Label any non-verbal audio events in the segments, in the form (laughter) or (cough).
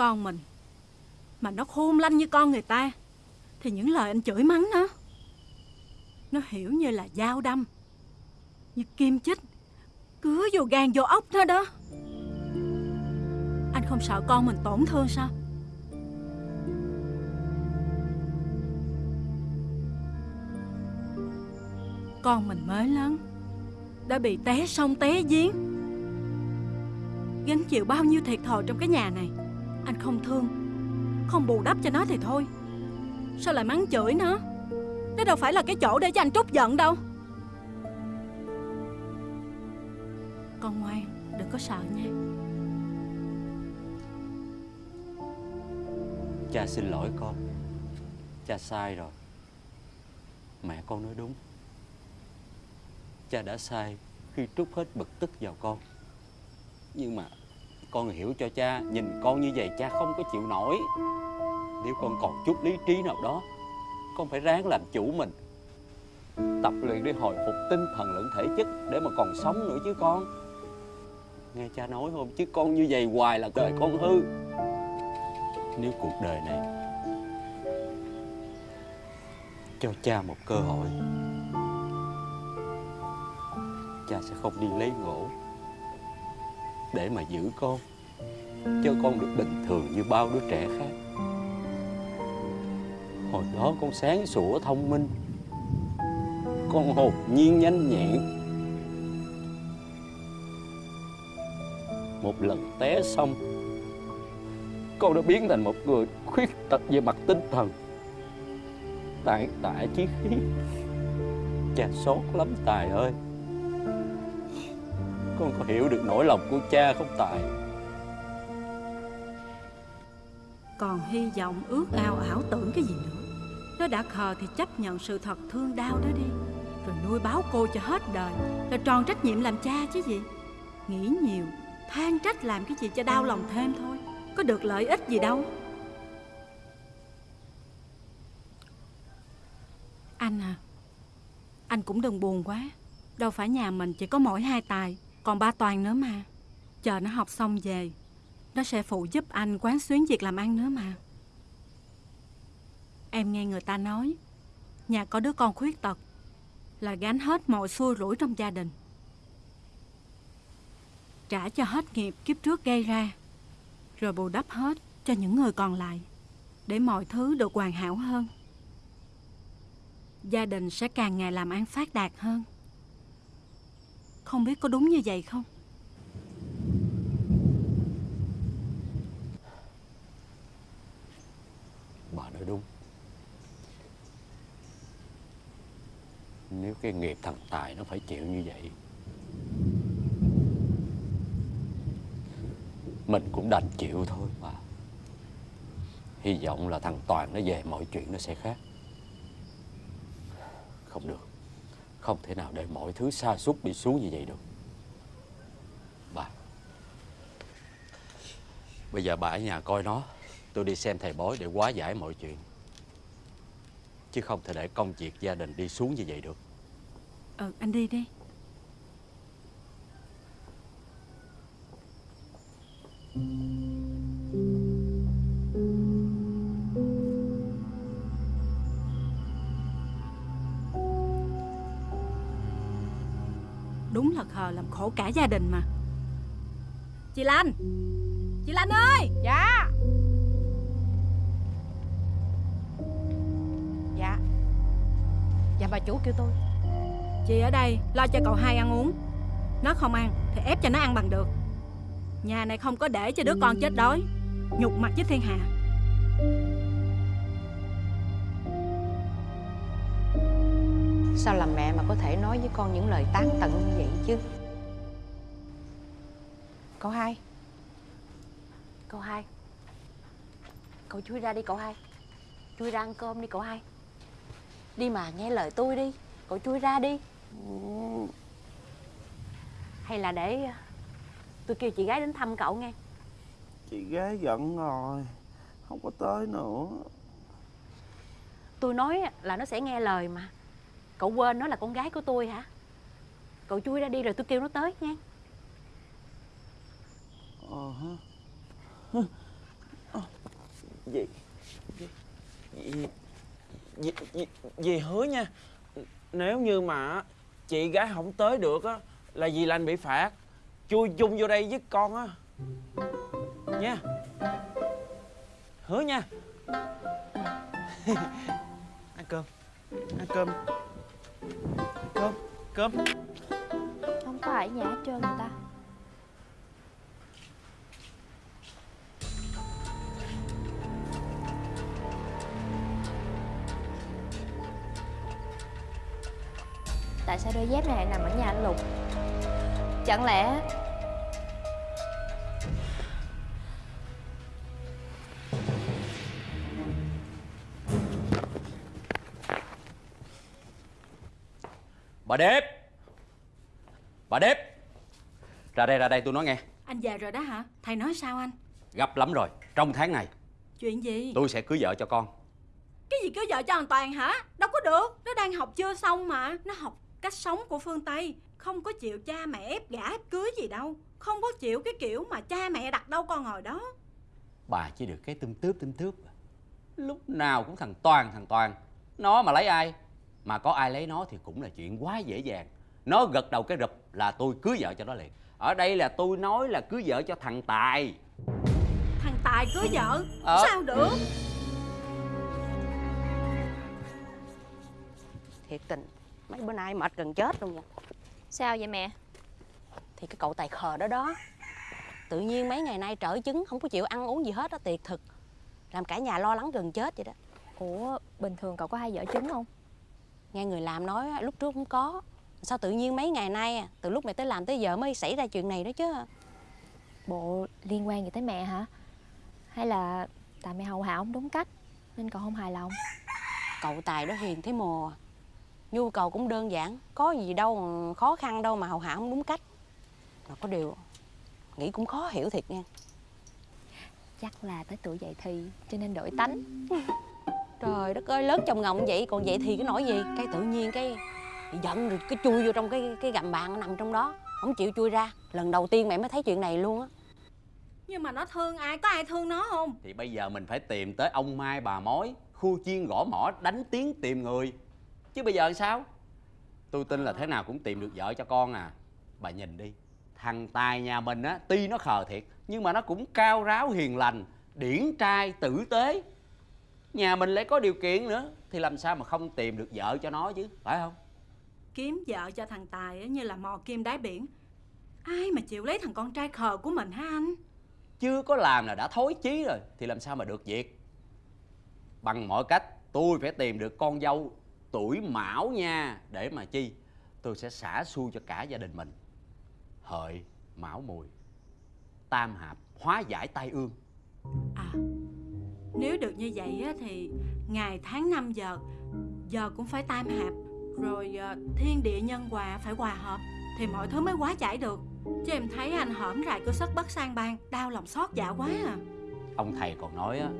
con mình. Mà nó khôn lanh như con người ta, Thì những lời anh chửi mắng nó Nó hiểu như là dao đâm, Như kim chích, Cứa vô gan vô ốc nó đó. Anh không sợ con mình tổn thương sao? Con mình mới lớn, Đã bị té sông té giếng. Gánh chịu bao nhiêu thiệt thòi trong cái nhà này? Anh không thương. Không bù đắp cho nó thì thôi. Sao lại mắng chửi nó? Đó đâu phải là cái chỗ để cho anh trút giận đâu. Con ngoan, Đừng có sợ nha. Cha xin lỗi con. Cha sai rồi. Mẹ con nói đúng. Cha đã sai khi trút hết bực tức vào con. Nhưng mà con hiểu cho cha, Nhìn con như vậy cha không có chịu nổi. Nếu con còn chút lý trí nào đó, Con phải ráng làm chủ mình. Tập luyện để hồi phục tinh thần lẫn thể chất Để mà còn sống nữa chứ con. Nghe cha nói không? Chứ con như vậy hoài là đời con hư. Nếu cuộc đời này Cho cha một cơ hội, Cha sẽ không đi lấy gỗ. Để mà giữ con. Cho con được bình thường như bao đứa trẻ khác. Hồi đó con sáng sủa thông minh. Con hồn nhiên nhanh nhẹn. Một lần té xong, Con đã biến thành một người khuyết tật về mặt tinh thần. Tàn tạ chí khí. Cha xót lắm, Tài ơi. Con có hiểu được nỗi lòng của cha không Tài. Còn hy vọng ước ao ảo tưởng cái gì nữa. Nó đã khờ thì chấp nhận sự thật thương đau đó đi. Rồi nuôi báo cô cho hết đời Là tròn trách nhiệm làm cha chứ gì. Nghĩ nhiều Than trách làm cái gì cho đau lòng thêm thôi. Có được lợi ích gì đâu. Anh à Anh cũng đừng buồn quá. Đâu phải nhà mình chỉ có mỗi hai tài còn ba toàn nữa mà. Chờ nó học xong về, Nó sẽ phụ giúp anh quán xuyến việc làm ăn nữa mà. Em nghe người ta nói, Nhà có đứa con khuyết tật, Là gánh hết mọi xui rủi trong gia đình. Trả cho hết nghiệp kiếp trước gây ra, Rồi bù đắp hết cho những người còn lại, Để mọi thứ được hoàn hảo hơn. Gia đình sẽ càng ngày làm ăn phát đạt hơn. Không biết có đúng như vậy không? Bà nói đúng Nếu cái nghiệp thằng Tài nó phải chịu như vậy, Mình cũng đành chịu thôi mà. Hy vọng là thằng Toàn nó về, mọi chuyện nó sẽ khác Không được không thể nào để mọi thứ xa suốt đi xuống như vậy được. Bà. Bây giờ bà ở nhà coi nó. Tôi đi xem thầy bói để hóa giải mọi chuyện. Chứ không thể để công việc gia đình đi xuống như vậy được. Ừ, anh đi đi. Đúng khổ cả gia đình mà. Chị Lan Chị Lan ơi! Dạ. Dạ. Dạ bà chủ kêu tôi. Chị ở đây lo cho cậu hai ăn uống. Nó không ăn thì ép cho nó ăn bằng được. Nhà này không có để cho đứa con chết đói. Nhục mặt với thiên hạ. Sao làm mẹ mà có thể nói với con những lời tán tận như vậy chứ Cậu hai. Cậu hai. Cậu chui ra đi cậu hai. Chui ra ăn cơm đi cậu hai. Đi mà nghe lời tôi đi. Cậu chui ra đi. Hay là để Tôi kêu chị gái đến thăm cậu nghe. Chị gái giận rồi. Không có tới nữa. Tôi nói là nó sẽ nghe lời mà. Cậu quên nó là con gái của tôi hả? Cậu chui ra đi rồi tôi kêu nó tới nha Ờ Dì Dì Dì, dì, dì hứa nha. Nếu như mà chị gái không tới được á Là dì lành bị phạt. Chui chung vô đây với con á. Nha. Hứa nha. (laughs) Ăn cơm. Ăn cơm. Cơm Cơm. Không có ở nhà hết trơn người ta. Tại sao đôi dép này lại nằm ở nhà anh Lục Chẳng lẽ Bà Đếp Bà Đếp Ra đây ra đây tôi nói nghe Anh về rồi đó hả? Thầy nói sao anh? Gấp lắm rồi Trong tháng này Chuyện gì? tôi sẽ cưới vợ cho con Cái gì cưới vợ cho thằng Toàn hả? Đâu có được Nó đang học chưa xong mà Nó học cách sống của phương Tây Không có chịu cha mẹ ép gả ép cưới gì đâu. Không có chịu cái kiểu mà cha mẹ đặt đâu con ngồi đó. Bà chỉ được cái tươm tướp tươm tướp Lúc nào cũng thằng Toàn thằng Toàn. Nó mà lấy ai Mà có ai lấy nó thì cũng là chuyện quá dễ dàng. Nó gật đầu cái rụp là tôi cưới vợ cho nó liền. Ở đây là tôi nói là cưới vợ cho thằng Tài. Thằng Tài cưới vợ? Ờ. Sao được? Thiệt tình Mấy bữa nay mệt gần chết luôn nha Sao vậy mẹ? Thì cái cậu tài khờ đó đó. Tự nhiên mấy ngày nay trở chứng Không có chịu ăn uống gì hết á Tiệt thực. Làm cả nhà lo lắng gần chết vậy đó. Ủa bình thường cậu có hay dở trứng không? Nghe người làm nói lúc trước không có. Sao tự nhiên mấy ngày nay à, Từ lúc mày tới làm tới giờ mới xảy ra chuyện này đó chứ? Bộ liên quan gì tới mẹ hả? Hay là tại mẹ hầu hạ không đúng cách Nên cậu không hài lòng? Cậu tài đó hiền thế mồ Nhu cầu cũng đơn giản Có gì đâu khó khăn đâu mà hầu hạ không đúng cách. Mà có điều Nghĩ cũng khó hiểu thiệt nha. Chắc là tới tuổi dậy thì Cho nên đổi tánh. Trời đất ơi lớn chồng ngọng vậy Còn vậy thì cái nỗi gì? Cái tự nhiên cái giận rồi cái chui vô trong cái cái gầm bàn nằm trong đó Không chịu chui ra. Lần đầu tiên mẹ mới thấy chuyện này luôn á. Nhưng mà nó thương ai Có ai thương nó không? Thì bây giờ mình phải tìm tới ông Mai bà mối Khu chiên gõ mỏ đánh tiếng tìm người Chứ bây giờ sao? Tôi tin là thế nào cũng tìm được vợ cho con à. Bà nhìn đi Thằng Tài nhà mình á Tuy nó khờ thiệt Nhưng mà nó cũng cao ráo hiền lành Điển trai tử tế. Nhà mình lại có điều kiện nữa Thì làm sao mà không tìm được vợ cho nó chứ Phải không? Kiếm vợ cho thằng Tài á, như là mò kim đáy biển. Ai mà chịu lấy thằng con trai khờ của mình hả anh? Chưa có làm là đã thối chí rồi Thì làm sao mà được việc? Bằng mọi cách tôi phải tìm được con dâu tuổi mão nha Để mà chi? Tôi sẽ xả xui cho cả gia đình mình. Hợi, mão mùi Tam hạp, hóa giải tai ương. À Nếu được như vậy á, thì Ngày tháng năm giờ Giờ cũng phải tam hạp. Rồi ờ, thiên địa nhân hòa phải hòa hợp Thì mọi thứ mới quá giải được. Chứ em thấy anh hởm rài cơ sất bất sang bang Đau lòng xót dạ quá à. Ông thầy còn nói á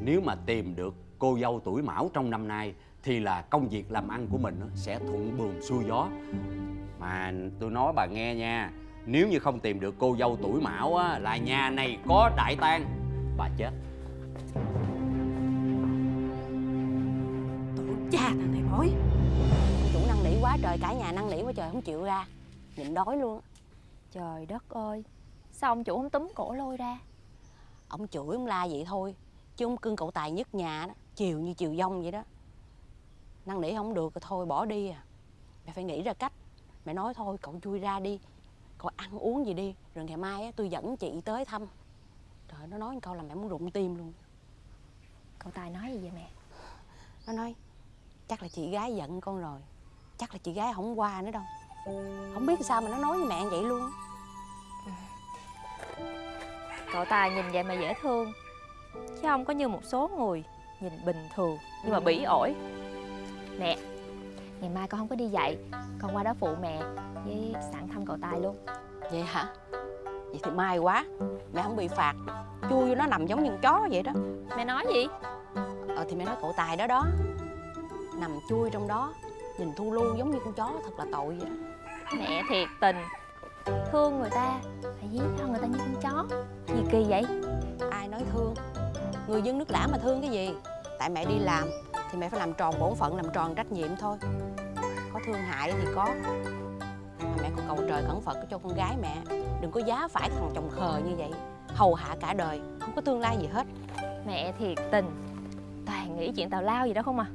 Nếu mà tìm được cô dâu tuổi mão trong năm nay thì là công việc làm ăn của mình sẽ thuận buồm xuôi gió. Mà tôi nói bà nghe nha Nếu như không tìm được cô dâu tuổi mão á, Là nhà này có đại tang Bà chết. Tổ cha thằng này bói. Chủ năng nỉ quá trời Cả nhà năng nỉ quá trời không chịu ra. Nhịn đói luôn. Trời đất ơi Sao ông chủ không túm cổ lôi ra? Ông chửi ông la vậy thôi Chứ ông cưng cậu tài nhất nhà đó Chiều như chiều dông vậy đó. Năn nỉ không được thôi bỏ đi à. Mẹ phải nghĩ ra cách. Mẹ nói thôi cậu chui ra đi. Cậu ăn uống gì đi Rồi ngày mai á, tôi dẫn chị tới thăm. Trời nó nói câu là mẹ muốn rụng tim luôn. Cậu Tài nói gì vậy mẹ? Nó nói Chắc là chị gái giận con rồi. Chắc là chị gái không qua nữa đâu. Không biết sao mà nó nói với mẹ vậy luôn. Cậu Tài nhìn vậy mà dễ thương. Chứ không có như một số người Nhìn bình thường nhưng mà bỉ ổi Mẹ Ngày mai con không có đi dạy Con qua đó phụ mẹ Với sẵn thăm cậu Tài luôn. Vậy hả? Vậy thì may quá. Mẹ không bị phạt. Chui vô nó nằm giống như con chó vậy đó. Mẹ nói gì? Ờ thì mẹ nói cậu Tài đó đó. Nằm chui trong đó Nhìn thu lu giống như con chó thật là tội vậy. Mẹ thiệt tình. Thương người ta Phải dí cho người ta như con chó. Gì kỳ vậy? Ai nói thương? Người dân nước lã mà thương cái gì? Tại mẹ đi làm thì mẹ phải làm tròn bổn phận, Làm tròn trách nhiệm thôi. Có thương hại thì có. Mà mẹ còn cầu trời cẩn Phật cho con gái mẹ. Đừng có giá phải thằng chồng khờ như vậy. Hầu hạ cả đời, Không có tương lai gì hết. Mẹ thiệt tình. Toàn nghĩ chuyện tào lao gì đó không à?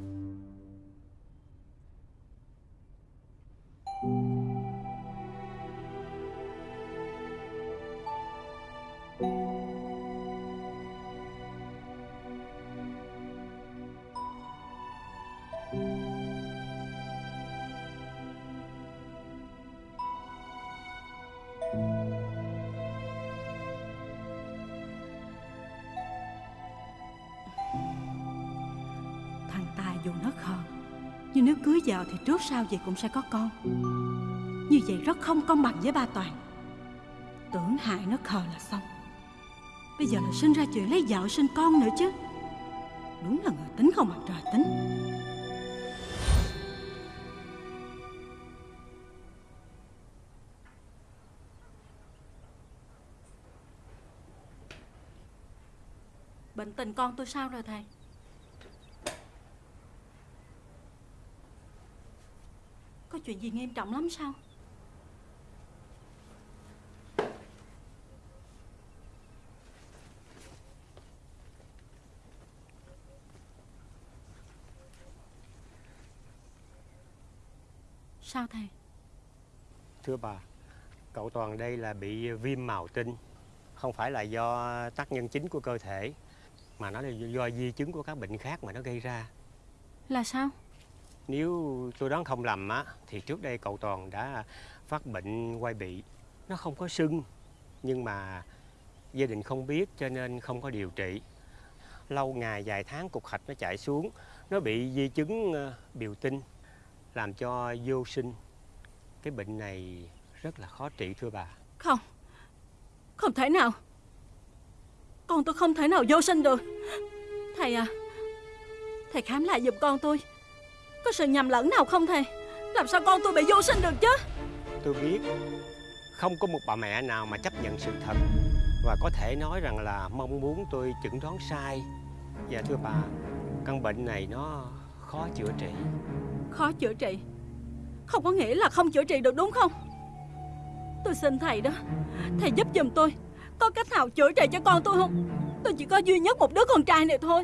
Dù nó khờ, Nhưng nếu cưới vợ thì trước sau gì cũng sẽ có con. Như vậy rất không công bằng với ba Toàn. Tưởng hại nó khờ là xong. Bây giờ là sinh ra chuyện lấy vợ sinh con nữa chứ. Đúng là người tính không bằng trời tính. Bệnh tình con tôi sao rồi thầy? Chuyện gì nghiêm trọng lắm sao? Sao thầy? Thưa bà, cậu Toàn đây là bị viêm màu tinh, không phải là do tác nhân chính của cơ thể, mà nó là do di chứng của các bệnh khác mà nó gây ra. Là sao? Nếu tôi đoán không lầm á, thì trước đây cậu Toàn đã phát bệnh quay bị. Nó không có sưng, nhưng mà gia đình không biết cho nên không có điều trị. Lâu ngày vài tháng cục hạch nó chạy xuống, nó bị di chứng ờ, biểu tinh, làm cho vô sinh. Cái bệnh này rất là khó trị thưa bà. Không Không thể nào Con tôi không thể nào vô sinh được Thầy à Thầy khám lại giùm con tôi có sự nhầm lẫn nào không thầy? Làm sao con tôi bị vô sinh được chứ? Tôi biết. Không có một bà mẹ nào mà chấp nhận sự thật. Và có thể nói rằng là mong muốn tôi chẩn đoán sai. Dạ thưa bà, căn bệnh này nó khó chữa trị. Khó chữa trị? Không có nghĩa là không chữa trị được đúng không? Tôi xin thầy đó Thầy giúp giùm tôi. Có cách nào chữa trị cho con tôi không? Tôi chỉ có duy nhất một đứa con trai này thôi.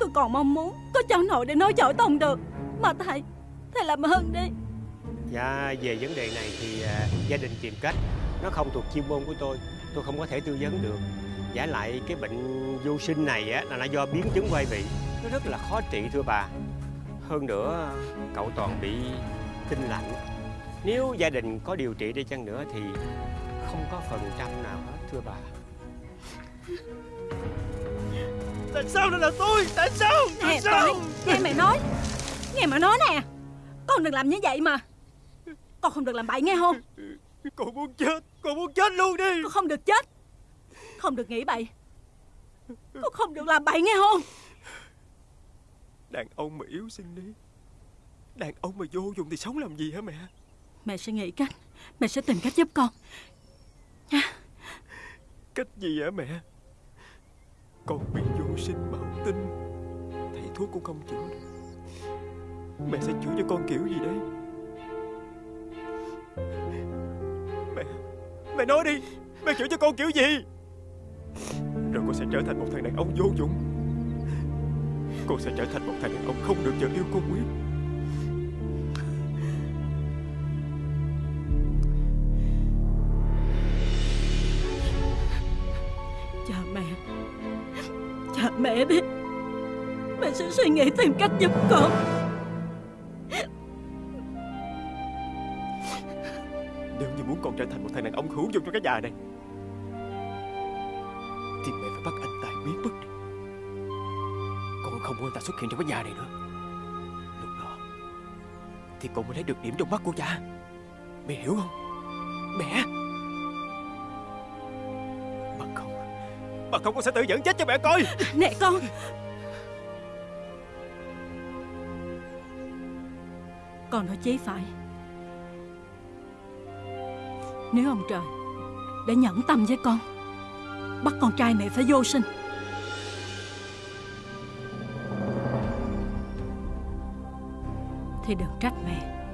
Tôi còn mong muốn Có cháu nội để nói giỏi tông được Mà thầy Thầy làm ơn đi Dạ về vấn đề này thì à, gia đình tìm cách, nó không thuộc chuyên môn của tôi, tôi không có thể tư vấn được. Giả lại cái bệnh vô sinh này á là nó do biến chứng quay bị, nó rất là khó trị thưa bà. Hơn nữa cậu toàn bị tinh lạnh. Nếu gia đình có điều trị đi chăng nữa thì không có phần trăm nào hết thưa bà. Tại sao lại là tôi? Tại sao? Nè Toại Nghe mẹ nói Nghe mẹ nói nè Con đừng làm như vậy mà. Con không được làm bậy nghe không? Con muốn chết, con muốn chết luôn đi. Con không được chết Không được nghĩ bậy. Con không được làm bậy nghe không? Đàn ông mà yếu sinh đi. Đàn ông mà vô dụng thì sống làm gì hả mẹ? Mẹ sẽ nghĩ cách Mẹ sẽ tìm cách giúp con. Cách gì hả mẹ? Con bị vô sinh mạo tinh Thầy thuốc cũng không chữa được Mẹ sẽ chữa cho con kiểu gì đây Mẹ Mẹ nói đi, Mẹ chữa cho con kiểu gì? Rồi con sẽ trở thành một thằng đàn ông vô dụng. Con sẽ trở thành một thằng đàn ông không được vợ yêu con quý. Cha mẹ cha mẹ đi. Mẹ sẽ suy nghĩ tìm cách giúp con. Con trở thành một thằng đàn ông hữu dụng cho cái nhà này. Thì mẹ phải bắt anh Tài biến mất đi. Con không muốn anh ta xuất hiện trong cái nhà này nữa. Lúc đó, Thì con mới lấy được điểm trong mắt của cha. Mẹ hiểu không? Mẹ! Bằng không Bằng không con sẽ tự dẫn chết cho mẹ coi. Nè con! Con nói chế phải. Nếu ông trời đã nhẫn tâm với con, Bắt con trai mẹ phải vô sinh. Thì đừng trách mẹ.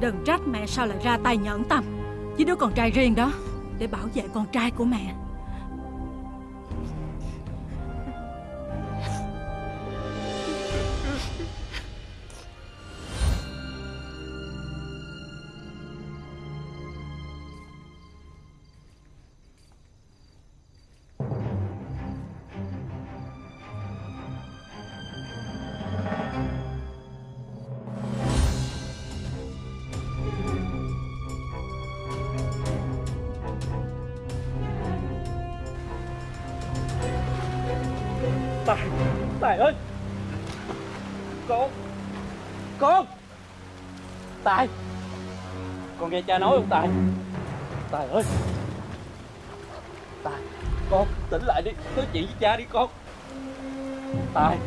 Đừng trách mẹ sao lại ra tay nhẫn tâm Với đứa con trai riêng đó Để bảo vệ con trai của mẹ. Tài ơi. Con Con Tài. Con nghe cha nói không, Tài? Tài ơi. Tài, Con tỉnh lại đi. Nói chuyện với cha đi, con. Tài.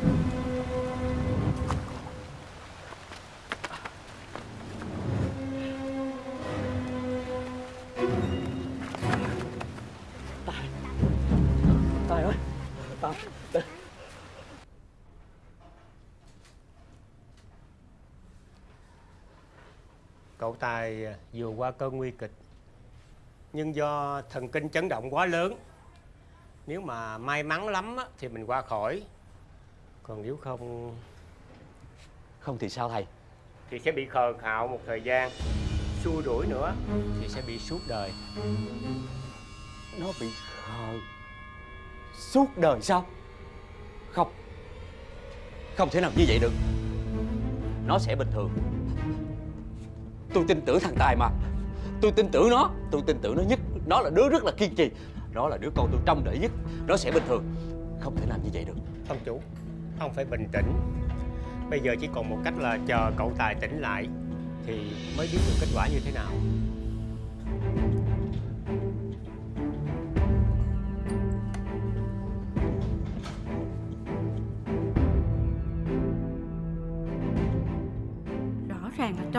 Tài vừa qua cơn nguy kịch. Nhưng do thần kinh chấn động quá lớn Nếu mà may mắn lắm á, thì mình qua khỏi. Còn nếu không Không thì sao thầy? Thì sẽ bị khờ khạo một thời gian Xua đuổi nữa. thì sẽ bị suốt đời. Nó bị khờ Suốt đời sao? Không. Không thể nào như vậy được. Nó sẽ bình thường Tôi tin tưởng thằng Tài mà. Tôi tin tưởng nó. Tôi tin tưởng nó nhất. Nó là đứa rất là kiên trì. Nó là đứa con tôi trông đợi nhất. Nó sẽ bình thường. Không thể làm như vậy được. Ông chủ, Ông phải bình tĩnh. Bây giờ chỉ còn một cách là chờ cậu Tài tỉnh lại Thì mới biết được kết quả như thế nào.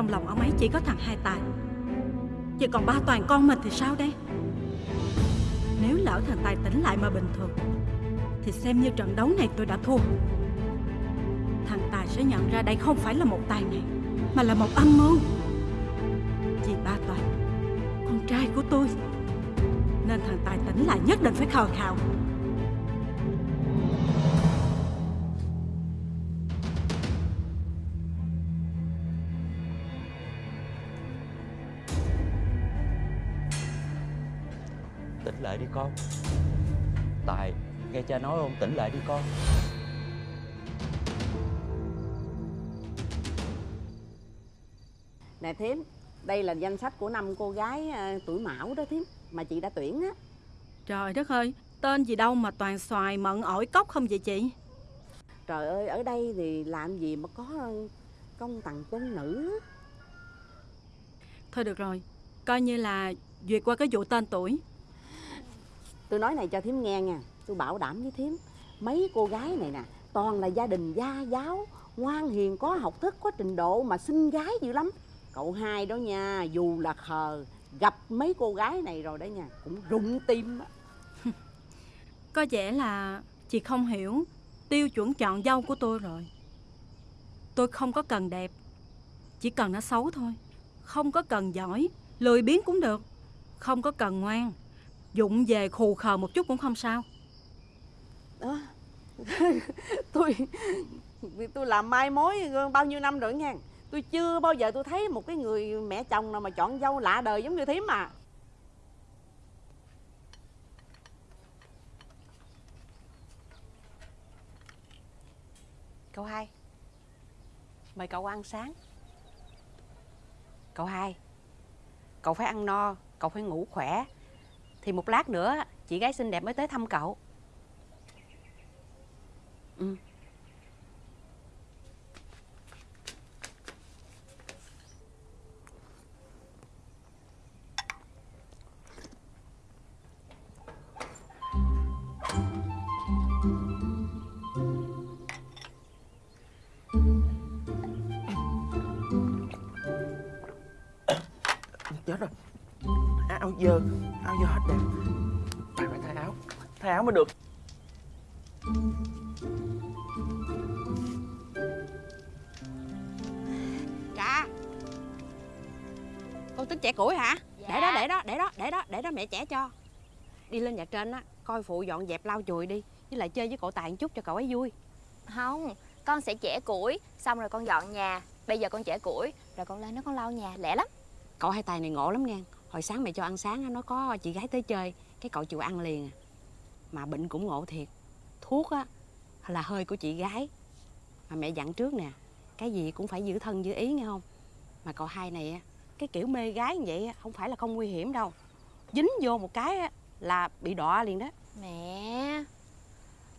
Trong lòng ông ấy chỉ có thằng hai tài. Vậy còn ba toàn con mình thì sao đây? Nếu lỡ thằng Tài tỉnh lại mà bình thường Thì xem như trận đấu này tôi đã thua. Thằng Tài sẽ nhận ra đây không phải là một tài này, Mà là một âm mưu. Vì ba toàn Con trai của tôi Nên thằng Tài tỉnh lại nhất định phải khờ khạo. Lại đi con Tài Nghe cha nói không Tỉnh lại đi con Nè thím, đây là danh sách của năm cô gái à, tuổi mão đó thím mà chị đã tuyển á. Trời đất ơi Tên gì đâu mà toàn xoài mận ổi cốc không vậy chị Trời ơi, ở đây thì làm gì mà có công tặng quân nữ. Thôi được rồi Coi như là duyệt qua cái vụ tên tuổi Tôi nói này cho thím nghe nha, tôi bảo đảm với thím, mấy cô gái này nè, toàn là gia đình gia giáo, ngoan hiền có học thức, có trình độ mà xinh gái dữ lắm. Cậu hai đó nha, dù là khờ, gặp mấy cô gái này rồi đó nha, cũng rụng tim á. (laughs) Có vẻ là chị không hiểu tiêu chuẩn chọn dâu của tôi rồi. Tôi không có cần đẹp, chỉ cần nó xấu thôi. Không có cần giỏi, lười biếng cũng được. Không có cần ngoan, dụng về khù khờ một chút cũng không sao. Đó. (laughs) tôi tôi làm mai mối bao nhiêu năm rồi nha tôi chưa bao giờ tôi thấy một cái người mẹ chồng nào mà chọn dâu lạ đời giống như thím mà cậu hai mời cậu ăn sáng cậu hai cậu phải ăn no cậu phải ngủ khỏe thì một lát nữa chị gái xinh đẹp mới tới thăm cậu. Ừ. mới được. Trà. Con tính trẻ củi hả? Dạ. Để đó, dạ. để đó, để đó, để đó, để đó mẹ trẻ cho. Đi lên nhà trên á, coi phụ dọn dẹp lau chùi đi Với lại chơi với cậu Tài một chút cho cậu ấy vui. Không, con sẽ trẻ củi Xong rồi con dọn nhà. Bây giờ con trẻ củi Rồi con lên nó con lau nhà, lẹ lắm. Cậu hai Tài này ngộ lắm nè Hồi sáng mẹ cho ăn sáng nó có chị gái tới chơi Cái cậu chịu ăn liền à mà bệnh cũng ngộ thiệt. Thuốc á là hơi của chị gái. Mà mẹ dặn trước nè cái gì cũng phải giữ thân giữ ý nghe không? Mà cậu hai này á cái kiểu mê gái như vậy á, không phải là không nguy hiểm đâu. Dính vô một cái á, là bị đọa liền đó. Mẹ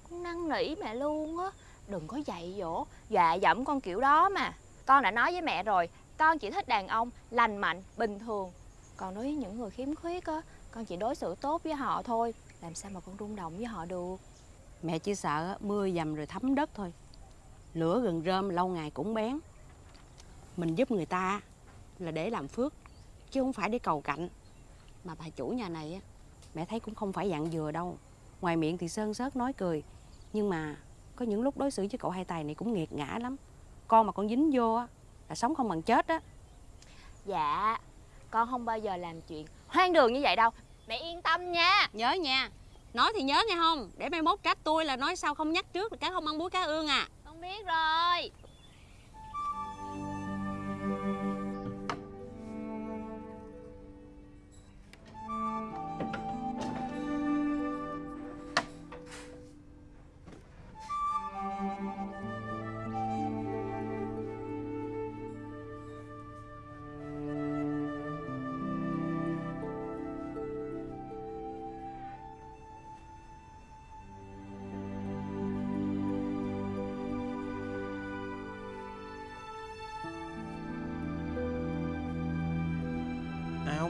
Con năn nỉ mẹ luôn á. Đừng có dạy dỗ Dọa dẫm con kiểu đó mà. Con đã nói với mẹ rồi Con chỉ thích đàn ông lành mạnh, bình thường. Còn đối với những người khiếm khuyết á Con chỉ đối xử tốt với họ thôi. Làm sao mà con rung động với họ được? Mẹ chỉ sợ mưa dầm rồi thấm đất thôi. Lửa gần rơm lâu ngày cũng bén. Mình giúp người ta là để làm phước chứ không phải để cầu cạnh. Mà bà chủ nhà này á mẹ thấy cũng không phải dặn dừa đâu. Ngoài miệng thì sơn sớt nói cười. Nhưng mà có những lúc đối xử với cậu hai tài này cũng nghiệt ngã lắm. Con mà con dính vô á là sống không bằng chết á. Dạ Con không bao giờ làm chuyện hoang đường như vậy đâu Mẹ yên tâm nha. Nhớ nha. Nói thì nhớ nghe không để mai mốt trách tôi là nói sao không nhắc trước là cá không ăn búa cá ương à. Con biết rồi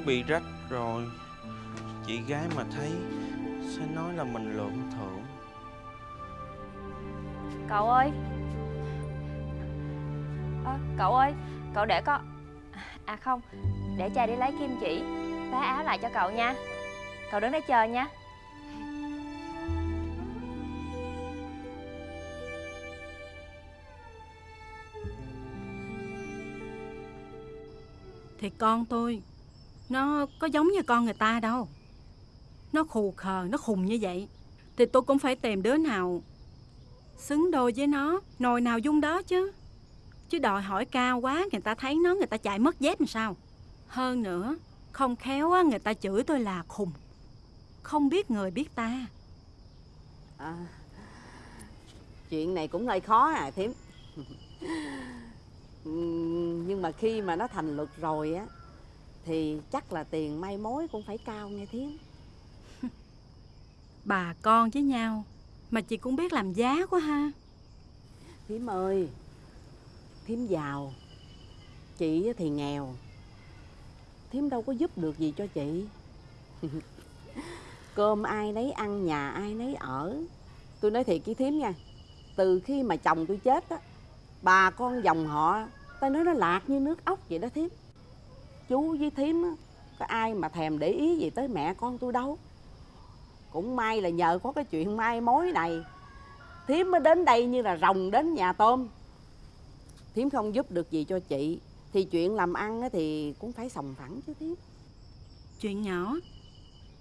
bị rách rồi. Chị gái mà thấy Sẽ nói là mình lượm thưởng. Cậu ơi. Ơ, Cậu ơi Cậu để con À không Để cha đi lấy kim chỉ Vá áo lại cho cậu nha. Cậu đứng đây chờ nha. Thì con tôi nó có giống như con người ta đâu. Nó khù khờ, nó khùng như vậy. Thì tôi cũng phải tìm đứa nào Xứng đôi với nó Nồi nào dung đó chứ. Chứ đòi hỏi cao quá Người ta thấy nó người ta chạy mất dép làm sao. Hơn nữa Không khéo á, người ta chửi tôi là khùng. Không biết người biết ta. À, chuyện này cũng hơi khó à thím (laughs) ừ, nhưng mà khi mà nó thành luật rồi á thì chắc là tiền may mối cũng phải cao nghe thím. (laughs) Bà con với nhau Mà chị cũng biết làm giá quá ha. Thím ơi thím giàu chị thì nghèo. Thím đâu có giúp được gì cho chị. (laughs) Cơm ai nấy ăn nhà ai nấy ở. Tôi nói thiệt với thím nha từ khi mà chồng tôi chết á bà con dòng họ ta nói nó lạc như nước ốc vậy đó thím chú với thím á, có ai mà thèm để ý gì tới mẹ con tôi đâu. Cũng may là nhờ có cái chuyện mai mối này, thím mới đến đây như là rồng đến nhà tôm. Thím không giúp được gì cho chị, thì chuyện làm ăn á thì cũng phải sòng phẳng chứ thím. Chuyện nhỏ,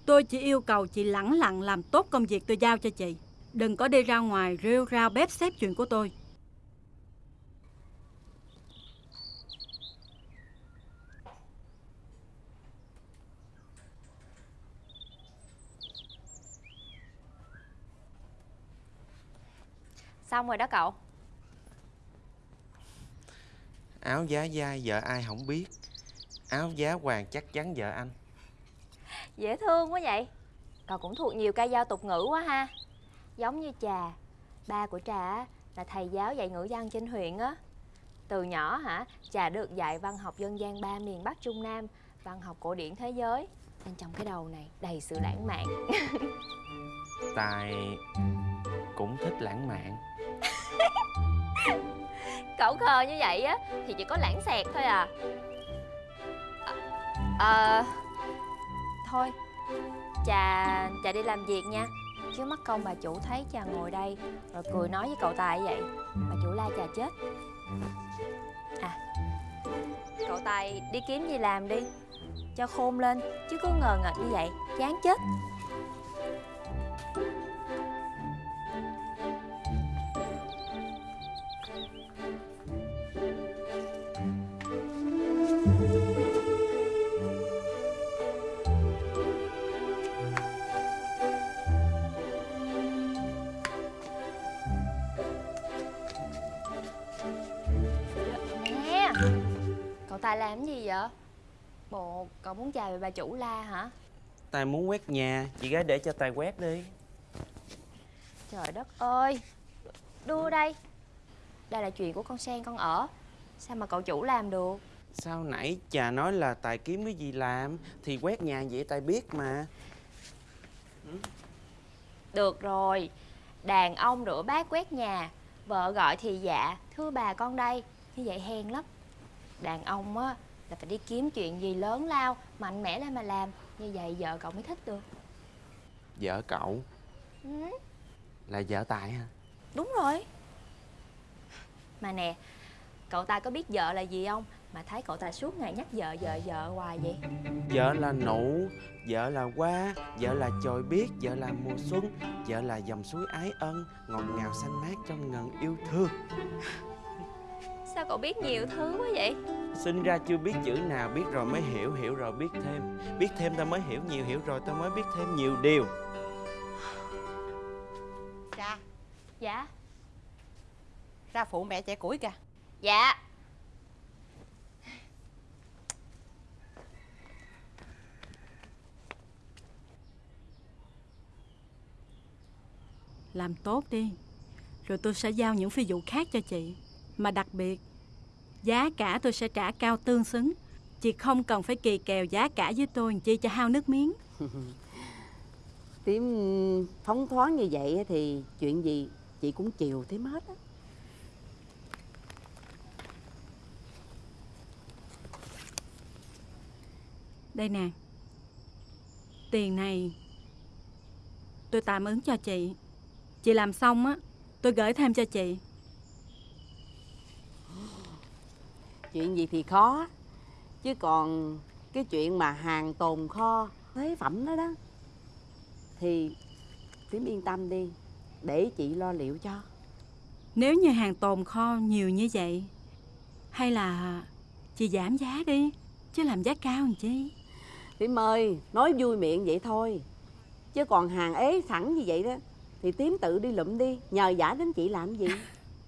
Tôi chỉ yêu cầu chị lẳng lặng làm tốt công việc tôi giao cho chị. Đừng có đi ra ngoài rêu rao bếp xếp chuyện của tôi. Xong rồi đó cậu. Áo giá dai vợ ai không biết. Áo giá hoàng chắc chắn vợ anh. Dễ thương quá vậy. Cậu cũng thuộc nhiều ca dao tục ngữ quá ha. Giống như trà. Ba của trà là thầy giáo dạy ngữ văn trên huyện á. Từ nhỏ hả Trà được dạy văn học dân gian ba miền Bắc Trung Nam Văn học cổ điển thế giới. Nên trong cái đầu này đầy sự lãng mạn. (laughs) Tài cũng thích lãng mạn (laughs) Cậu khờ như vậy á, Thì chỉ có lãng xẹt thôi à. Ờ Thôi Trà Trà đi làm việc nha. Chứ mất công bà chủ thấy Trà ngồi đây, Rồi cười nói với cậu Tài vậy. Bà chủ la Trà chết. À Cậu Tài đi kiếm gì làm đi? Cho khôn lên, chứ cứ ngờ ngợt như vậy, chán chết. Tài làm cái gì vậy? Bộ cậu muốn chào về bà chủ la hả? Tài muốn quét nhà Chị gái để cho Tài quét đi. Trời đất ơi! Đưa đây. Đây là chuyện của con Sen con ở. Sao mà cậu chủ làm được? Sao nãy chà nói là Tài kiếm cái gì làm Thì quét nhà vậy Tài biết mà. Được rồi. Đàn ông rửa bát quét nhà Vợ gọi thì dạ Thưa bà con đây. Như vậy hèn lắm Đàn ông á là phải đi kiếm chuyện gì lớn lao Mạnh mẽ lên mà làm. Như vậy vợ cậu mới thích được. Vợ cậu? Ừ, là vợ Tài hả? Đúng rồi. Mà nè Cậu ta có biết vợ là gì không? Mà thấy cậu ta suốt ngày nhắc vợ vợ vợ hoài vậy. Vợ là nụ Vợ là hoa Vợ là chồi biết Vợ là mùa xuân Vợ là dòng suối ái ân Ngọt ngào xanh mát trong ngần yêu thương Sao cậu biết nhiều thứ quá vậy? Sinh ra chưa biết chữ nào Biết rồi mới hiểu Hiểu rồi biết thêm. Biết thêm ta mới hiểu nhiều Hiểu rồi ta mới biết thêm nhiều điều. Ra. Dạ. Ra phụ mẹ chạy củi kìa. Dạ. Làm tốt đi Rồi tôi sẽ giao những phi vụ khác cho chị Mà đặc biệt Giá cả tôi sẽ trả cao tương xứng. Chị không cần phải kỳ kèo giá cả với tôi Chi cho hao nước miếng. (laughs) Tím phóng thoáng như vậy thì chuyện gì chị cũng chiều Tím hết á. Đây nè. Tiền này Tôi tạm ứng cho chị. Chị làm xong á Tôi gửi thêm cho chị Chuyện gì thì khó Chứ còn cái chuyện mà hàng tồn kho Phế phẩm đó đó Thì Tím yên tâm đi Để chị lo liệu cho. Nếu như hàng tồn kho nhiều như vậy Hay là Chị giảm giá đi Chứ làm giá cao làm chi? Tím ơi Nói vui miệng vậy thôi Chứ còn hàng ế sẵn như vậy đó Thì Tím tự đi lụm đi Nhờ giả đến chị làm gì?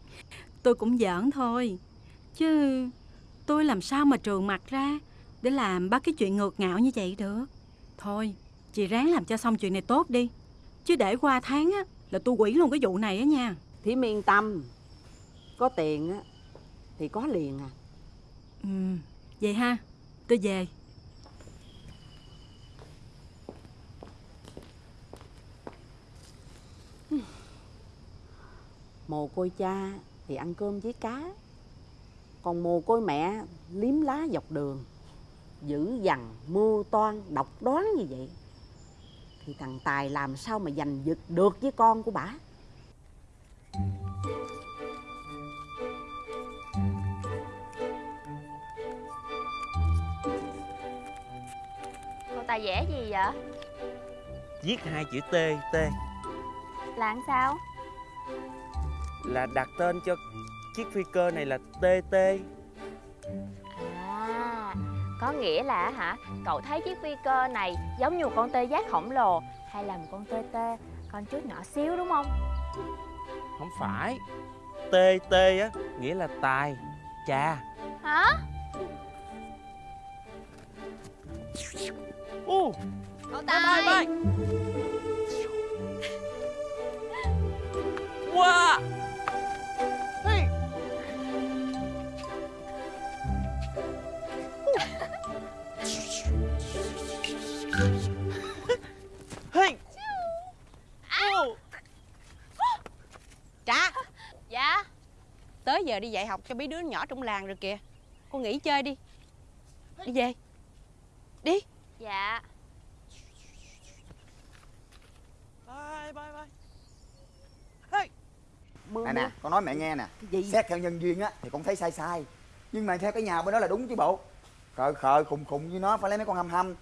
(laughs) Tôi cũng giỡn thôi Chứ tôi làm sao mà trường mặt ra Để làm bắt cái chuyện ngược ngạo như vậy được? Thôi Chị ráng làm cho xong chuyện này tốt đi. Chứ để qua tháng á Là tôi quỷ luôn cái vụ này á nha. Tím yên tâm. Có tiền á Thì có liền à. Ừ Vậy ha Tôi về. Mồ côi cha thì ăn cơm với cá Còn mồ côi mẹ liếm lá dọc đường Dữ dằn, mưu toan, độc đoán như vậy. Thì thằng Tài làm sao mà giành giật được với con của bả Cậu Tài vẽ gì vậy? Viết hai chữ T T. Là làm sao? Là đặt tên cho chiếc phi cơ này là TT À Có nghĩa là hả? Cậu thấy chiếc phi cơ này Giống như một con tê giác khổng lồ Hay là một con tê tê? Con chút nhỏ xíu đúng không? Không phải. TT á Nghĩa là tài Cha. Hả? Ô Cậu Tài! Wow giờ đi dạy học cho mấy đứa nhỏ trong làng rồi kìa. Con nghỉ chơi đi. Đi về. Đi. Dạ. Bye bye bye. Hey. Mưa Nè mưa nè, con nói mẹ nghe nè. Cái gì? Xét theo nhân duyên á thì con thấy sai sai. Nhưng mà theo cái nhà bên đó là đúng chứ bộ. Khờ khờ khùng khùng với nó phải lấy mấy con hâm hâm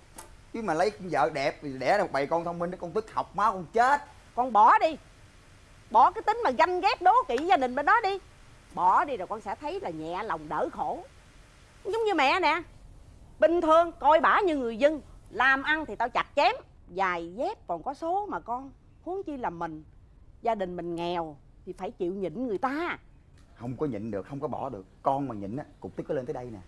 chứ mà lấy vợ đẹp thì đẻ ra một bầy con thông minh để con tức học máu con chết. Con bỏ đi. Bỏ cái tính mà ganh ghét đố kỵ gia đình bên đó đi bỏ đi rồi con sẽ thấy là nhẹ lòng đỡ khổ. Giống như mẹ nè bình thường coi bả như người dân làm ăn thì tao chặt chém giày dép còn có số mà con huống chi là mình. Gia đình mình nghèo thì phải chịu nhịn người ta. Không có nhịn được không có bỏ được. Con mà nhịn á cục tức có lên tới đây nè.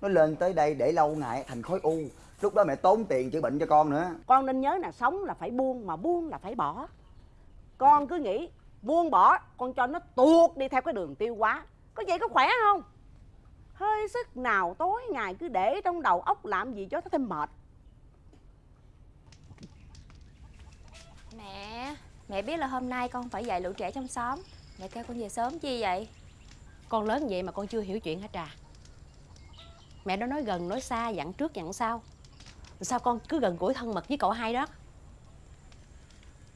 Nó lên tới đây để lâu ngày thành khối u. Lúc đó mẹ tốn tiền chữa bệnh cho con nữa. Con nên nhớ là sống là phải buông mà buông là phải bỏ. Con cứ nghĩ buông bỏ con cho nó tuột đi theo cái đường tiêu hóa. Có vậy có khỏe không? Hơi sức nào tối ngày cứ để trong đầu óc làm gì cho nó thêm mệt. Mẹ Mẹ biết là hôm nay con phải dạy lũ trẻ trong xóm. Mẹ kêu con về sớm chi vậy? Con lớn vậy mà con chưa hiểu chuyện hả Trà. Mẹ nó nói gần nói xa dặn trước dặn sau. Sao con cứ gần gũi thân mật với cậu hai đó?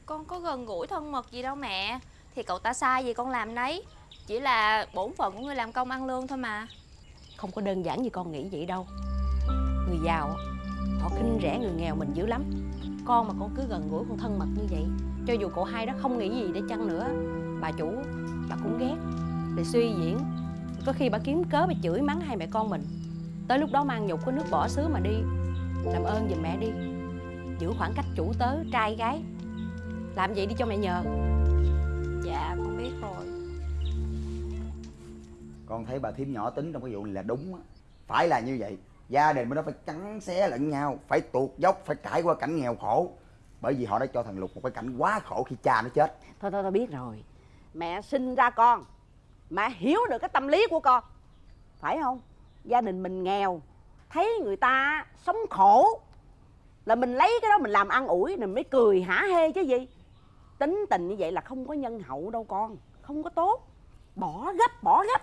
Con có gần gũi thân mật gì đâu mẹ thì cậu ta sai gì con làm nấy. Chỉ là bổn phận của người làm công ăn lương thôi mà. Không có đơn giản như con nghĩ vậy đâu. Người giàu Họ khinh rẻ người nghèo mình dữ lắm. Con mà con cứ gần gũi con thân mật như vậy, Cho dù cậu hai đó không nghĩ gì để chăng nữa, Bà chủ, Bà cũng ghét. Để suy diễn, Có khi bà kiếm cớ bà chửi mắng hai mẹ con mình. Tới lúc đó mang nhục có nước bỏ xứ mà đi. Làm ơn giùm mẹ đi. Giữ khoảng cách chủ tớ, trai gái. Làm vậy đi cho mẹ nhờ. Dạ con biết rồi. Con thấy bà thím nhỏ tính trong cái vụ này là đúng á. Phải là như vậy. Gia đình bên đó phải cắn xé lẫn nhau phải tuột dốc phải trải qua cảnh nghèo khổ. Bởi vì họ đã cho thằng lục một cái cảnh quá khổ khi cha nó chết. Thôi thôi tôi biết rồi. Mẹ sinh ra con mẹ hiểu được cái tâm lý của con. Phải không? Gia đình mình nghèo thấy người ta sống khổ là mình lấy cái đó mình làm ăn ủi rồi mới cười hả hê chứ gì tính tình như vậy là không có nhân hậu đâu con. Không có tốt. Bỏ gấp bỏ gấp.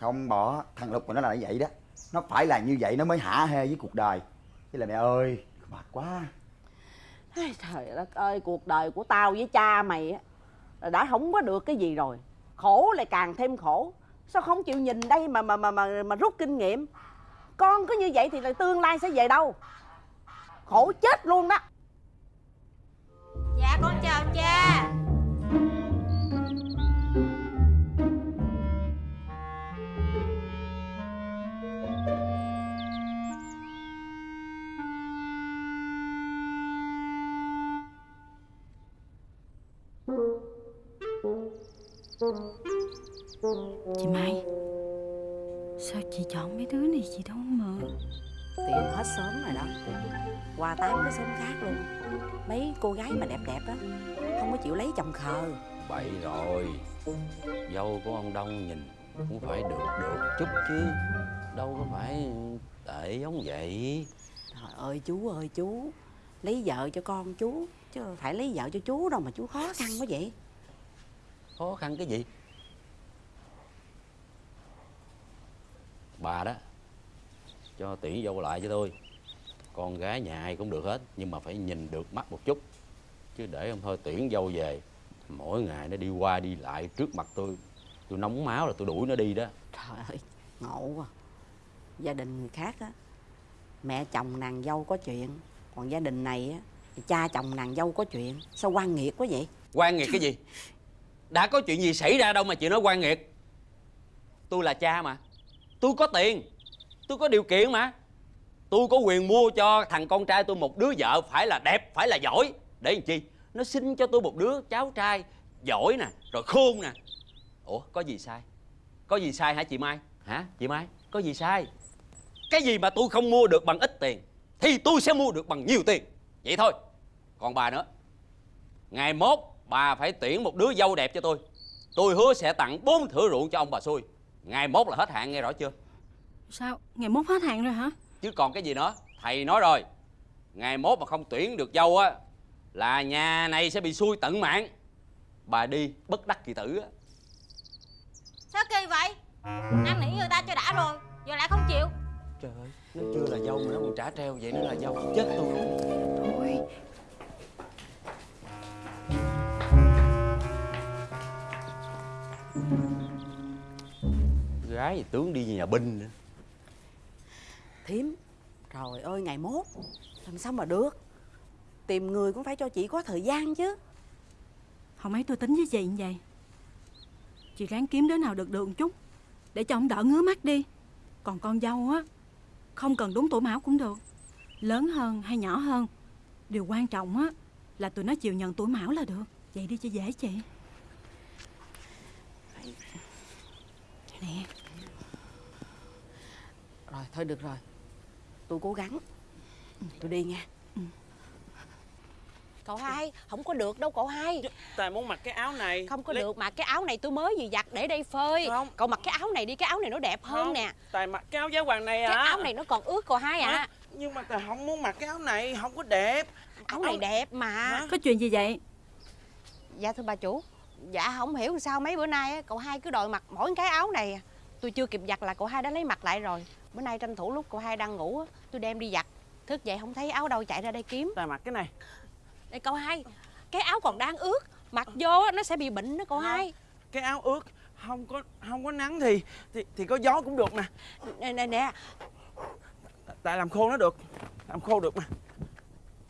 Không bỏ. Thằng lục mà nó là như vậy đó. Nó phải là như vậy nó mới hả hê với cuộc đời. Chứ là mẹ ơi mệt quá. Ây, trời đất ơi cuộc đời của tao với cha mày á đã không có được cái gì rồi. Khổ lại càng thêm khổ. Sao không chịu nhìn đây mà mà mà mà, mà rút kinh nghiệm? Con cứ như vậy thì là tương lai sẽ về đâu? Khổ chết luôn đó. Dạ con cha. Chị Mai Sao chị chọn mấy đứa này chị đâu mà? Tiền hết sớm rồi đó qua tám cái sớm khác luôn. Mấy cô gái mà đẹp đẹp á không có chịu lấy chồng khờ. Bậy rồi. Dâu của ông Đông nhìn cũng phải được được chút chứ. Đâu có phải tệ giống vậy. Trời ơi chú ơi chú. Lấy vợ cho con chú chứ phải lấy vợ cho chú đâu mà chú khó khăn quá vậy. Khó khăn cái gì? Bà đó Cho tuyển dâu lại cho tôi Con gái nhà ai cũng được hết Nhưng mà phải nhìn được mắt một chút. Chứ để ông thôi tuyển dâu về Mỗi ngày nó đi qua đi lại trước mặt tôi Tôi nóng máu là tôi đuổi nó đi đó. Trời ơi ngộ quá. Gia đình người khác á mẹ chồng nàng dâu có chuyện còn gia đình này á thì cha chồng nàng dâu có chuyện. Sao quan nghiệt quá vậy? Quan nghiệt cái gì? (laughs) Đã có chuyện gì xảy ra đâu mà chị nói quan nghiệt. Tôi là cha mà. Tôi có tiền. Tôi có điều kiện mà tôi có quyền mua cho thằng con trai tôi một đứa vợ phải là đẹp, phải là giỏi. Để làm chi? Nó xin cho tôi một đứa cháu trai giỏi nè, rồi khôn nè. Ủa, có gì sai? Có gì sai hả chị mai? Hả, chị mai? Có gì sai? Cái gì mà tôi không mua được bằng ít tiền, thì tôi sẽ mua được bằng nhiều tiền. Vậy thôi. Còn bà nữa. Ngày mốt, bà phải tuyển một đứa dâu đẹp cho tôi. Tôi hứa sẽ tặng bốn thửa ruộng cho ông bà xui. Ngày mốt là hết hạn, nghe rõ chưa? Sao? Ngày mốt hết hạn rồi hả? Chứ còn cái gì nữa? Thầy nói rồi ngày mốt mà không tuyển được dâu á là nhà này sẽ bị xui tận mạng. Bà đi bất đắc kỳ tử á. Sao kỳ vậy? Năn nỉ người ta cho đã rồi Giờ lại không chịu. Trời ơi nó chưa là dâu mà nó còn trả treo vậy nó là dâu chết tôi luôn. Thôi. Gái thì tướng đi nhà binh nữa thím Trời ơi ngày mốt. Làm sao mà được? Tìm người cũng phải cho chị có thời gian chứ. Không ấy tôi tính với chị như vậy. Chị ráng kiếm đứa nào được được một chút Để cho ông đỡ ngứa mắt đi. Còn con dâu á Không cần đúng tuổi mão cũng được. Lớn hơn hay nhỏ hơn Điều quan trọng á Là tụi nó chịu nhận tuổi mão là được. Vậy đi cho dễ chị. Nè. Rồi thôi được rồi Tôi cố gắng. Tôi đi nha. Cậu hai, không có được đâu cậu hai. Tài muốn mặc cái áo này. Không có Lấy- được mà cái áo này tôi mới vừa giặt để đây phơi. Không. Cậu mặc cái áo này đi, cái áo này nó đẹp hơn Không, nè. Tài mặc cái áo giá hoàng này Cái à. áo này nó còn ướt cậu hai à Hả? Nhưng mà Tài không muốn mặc cái áo này Không có đẹp. Áo này đẹp mà. Hả? Có chuyện gì vậy? Dạ thưa bà chủ. Dạ không hiểu sao mấy bữa nay á, cậu hai cứ đòi mặc mỗi cái áo này. À. Tôi chưa kịp giặt là cậu hai đã lấy mặc lại rồi Bữa nay tranh thủ lúc cậu hai đang ngủ á, tôi đem đi giặt. Thức dậy không thấy áo đâu chạy ra đây kiếm. Tài mặc cái này. Đây cậu hai Cái áo còn đang ướt. Mặc vô nó sẽ bị bệnh đó cậu hai. Cái áo ướt Không có không có nắng thì Thì, thì có gió cũng được nè. Nè nè nè. Tại làm khô nó được Làm khô được mà.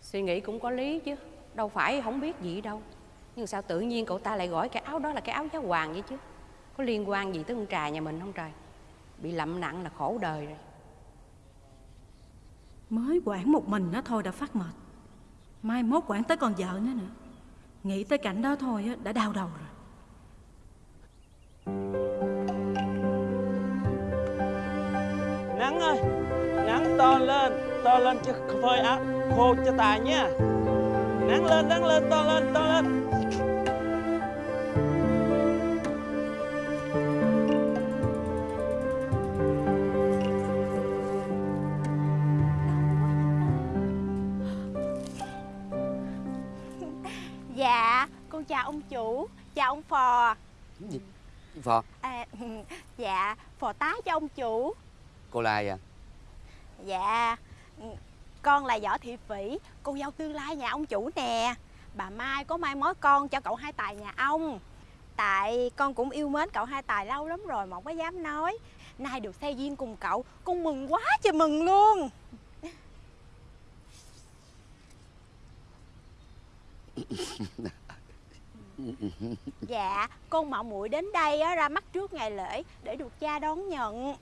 Suy nghĩ cũng có lý chứ Đâu phải không biết gì đâu. Nhưng sao tự nhiên cậu ta lại gọi cái áo đó là cái áo giá hoàng vậy chứ? Có liên quan gì tới con trà nhà mình không trời Bị lậm nặng là khổ đời rồi. Mới quản một mình nó thôi đã phát mệt. Mai mốt quản tới con vợ nữa nữa. Nghĩ tới cảnh đó thôi á, đã đau đầu rồi. Nắng ơi Nắng to lên To lên cho phơi áo khô cho Tài nha Nắng lên nắng lên to lên to lên ông chủ, chào ông phò. Phò, à, (laughs) Dạ, phò tá cho ông chủ. Cô là ai à? Dạ, con là Võ Thị Phỉ, cô dâu tương lai nhà ông chủ nè. Bà Mai có mai mối con cho cậu hai tài nhà ông. Tại con cũng yêu mến cậu hai tài lâu lắm rồi mà không có dám nói. Nay được xe duyên cùng cậu, con mừng quá trời mừng luôn (laughs) (laughs) (laughs) Dạ, con mạo muội đến đây á, ra mắt trước ngày lễ để được cha đón nhận.